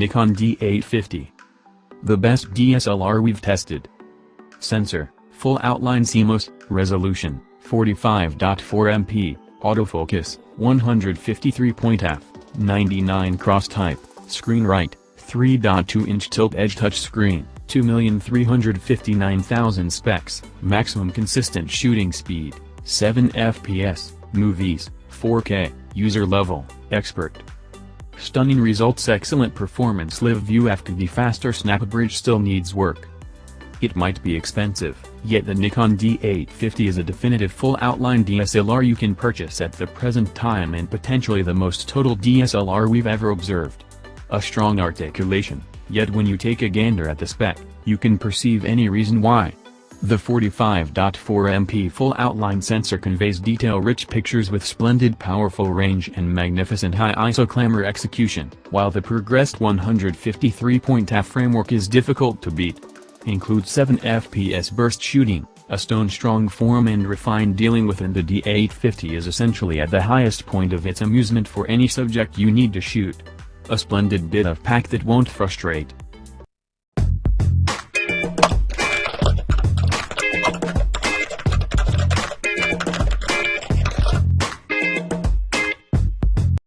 Nikon D850. The best DSLR we've tested. Sensor, full outline CMOS, resolution, 45.4 MP, autofocus, 153 point f, 99 cross type, screen right, 3.2 inch tilt edge touchscreen, 2,359,000 specs, maximum consistent shooting speed, 7 FPS, movies, 4K, user level, expert. Stunning results excellent performance live view after the faster SnapBridge still needs work. It might be expensive, yet the Nikon D850 is a definitive full outline DSLR you can purchase at the present time and potentially the most total DSLR we've ever observed. A strong articulation, yet when you take a gander at the spec, you can perceive any reason why. The 45.4 MP full outline sensor conveys detail-rich pictures with splendid powerful range and magnificent high ISO clamor execution, while the progressed 153-point framework is difficult to beat. Includes 7 FPS burst shooting, a stone-strong form and refined dealing within the D850 is essentially at the highest point of its amusement for any subject you need to shoot. A splendid bit of pack that won't frustrate.